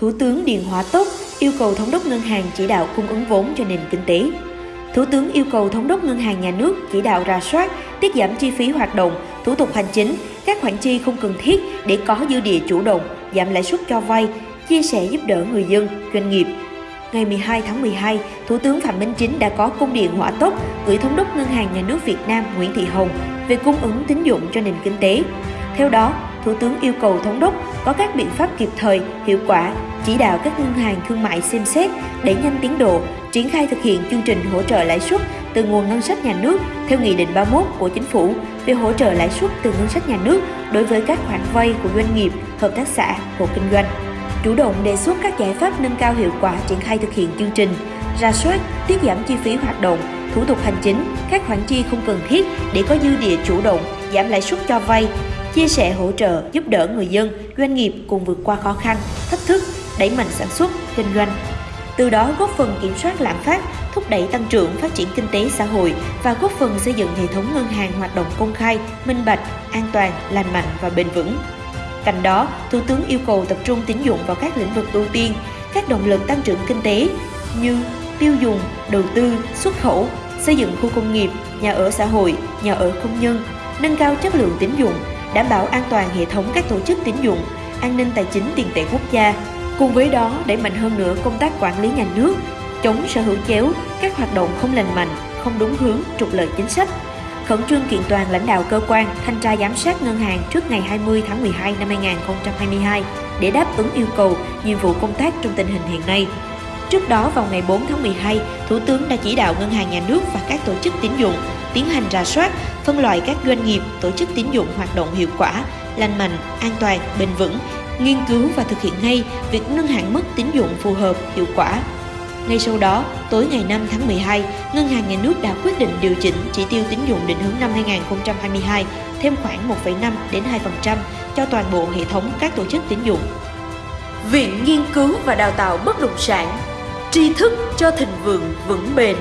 Thủ tướng Điền Hóa Tốc yêu cầu thống đốc ngân hàng chỉ đạo cung ứng vốn cho nền kinh tế. Thủ tướng yêu cầu thống đốc ngân hàng nhà nước chỉ đạo rà soát, tiết giảm chi phí hoạt động, thủ tục hành chính, các khoản chi không cần thiết để có dư địa chủ động, giảm lãi suất cho vay, chia sẻ giúp đỡ người dân, doanh nghiệp. Ngày 12 tháng 12, Thủ tướng Phạm Minh Chính đã có công điện hỏa tốc gửi thống đốc Ngân hàng Nhà nước Việt Nam Nguyễn Thị Hồng về cung ứng tín dụng cho nền kinh tế. Theo đó, Thủ tướng yêu cầu thống đốc có các biện pháp kịp thời, hiệu quả, chỉ đạo các ngân hàng thương mại xem xét, đẩy nhanh tiến độ, triển khai thực hiện chương trình hỗ trợ lãi suất từ nguồn ngân sách nhà nước theo Nghị định 31 của Chính phủ về hỗ trợ lãi suất từ ngân sách nhà nước đối với các khoản vay của doanh nghiệp, hợp tác xã, hộ kinh doanh. Chủ động đề xuất các giải pháp nâng cao hiệu quả triển khai thực hiện chương trình, ra soát, tiết giảm chi phí hoạt động, thủ tục hành chính, các khoản chi không cần thiết để có dư địa chủ động, giảm lãi suất cho vay, chia sẻ hỗ trợ giúp đỡ người dân, doanh nghiệp cùng vượt qua khó khăn, thách thức, đẩy mạnh sản xuất, kinh doanh. Từ đó góp phần kiểm soát lạm phát, thúc đẩy tăng trưởng phát triển kinh tế xã hội và góp phần xây dựng hệ thống ngân hàng hoạt động công khai, minh bạch, an toàn, lành mạnh và bền vững. Cạnh đó, Thủ tướng yêu cầu tập trung tín dụng vào các lĩnh vực ưu tiên, các động lực tăng trưởng kinh tế như tiêu dùng, đầu tư, xuất khẩu, xây dựng khu công nghiệp, nhà ở xã hội, nhà ở công nhân, nâng cao chất lượng tín dụng, đảm bảo an toàn hệ thống các tổ chức tín dụng, an ninh tài chính tiền tệ quốc gia. Cùng với đó, đẩy mạnh hơn nữa công tác quản lý nhà nước, chống sở hữu chéo, các hoạt động không lành mạnh, không đúng hướng, trục lợi chính sách. Khẩn trương kiện toàn lãnh đạo cơ quan, thanh tra giám sát ngân hàng trước ngày 20 tháng 12 năm 2022 để đáp ứng yêu cầu, nhiệm vụ công tác trong tình hình hiện nay. Trước đó vào ngày 4 tháng 12, Thủ tướng đã chỉ đạo Ngân hàng Nhà nước và các tổ chức tín dụng tiến hành rà soát, phân loại các doanh nghiệp, tổ chức tín dụng hoạt động hiệu quả, lành mạnh, an toàn, bền vững, nghiên cứu và thực hiện ngay việc nâng hạn mức tín dụng phù hợp, hiệu quả. Ngay sau đó, tối ngày 5 tháng 12, Ngân hàng Nhà nước đã quyết định điều chỉnh chỉ tiêu tín dụng định hướng năm 2022 thêm khoảng 1,5 đến 2% cho toàn bộ hệ thống các tổ chức tín dụng. Viện Nghiên cứu và Đào tạo Bất động sản tri thức cho thịnh vượng vững bền